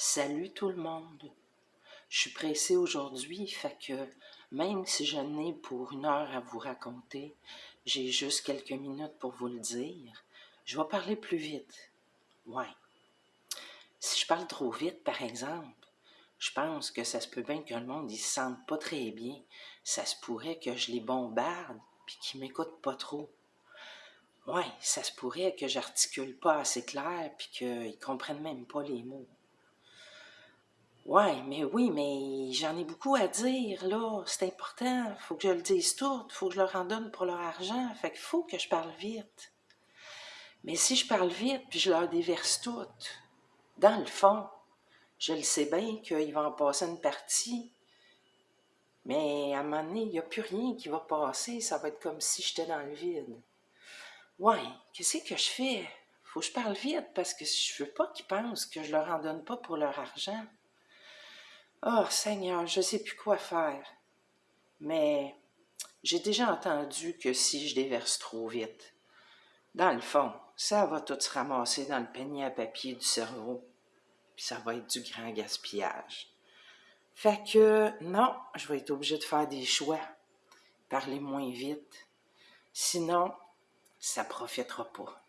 Salut tout le monde. Je suis pressé aujourd'hui, fait que même si je n'ai pour une heure à vous raconter, j'ai juste quelques minutes pour vous le dire. Je vais parler plus vite. Ouais. Si je parle trop vite, par exemple, je pense que ça se peut bien que le monde ne se sente pas très bien. Ça se pourrait que je les bombarde puis qu'ils m'écoutent pas trop. Ouais, ça se pourrait que j'articule pas assez clair puis qu'ils comprennent même pas les mots. Ouais, mais oui, mais j'en ai beaucoup à dire, là. C'est important. Faut que je le dise tout. Faut que je leur en donne pour leur argent. Fait qu'il faut que je parle vite. Mais si je parle vite puis je leur déverse tout, dans le fond, je le sais bien qu'il va en passer une partie. Mais à un moment donné, il n'y a plus rien qui va passer. Ça va être comme si j'étais dans le vide. Ouais, qu'est-ce que je fais? Faut que je parle vite parce que je veux pas qu'ils pensent que je leur en donne pas pour leur argent. Oh Seigneur, je ne sais plus quoi faire. Mais j'ai déjà entendu que si je déverse trop vite, dans le fond, ça va tout se ramasser dans le panier à papier du cerveau, puis ça va être du grand gaspillage. Fait que non, je vais être obligé de faire des choix, parler moins vite. Sinon, ça profitera pas.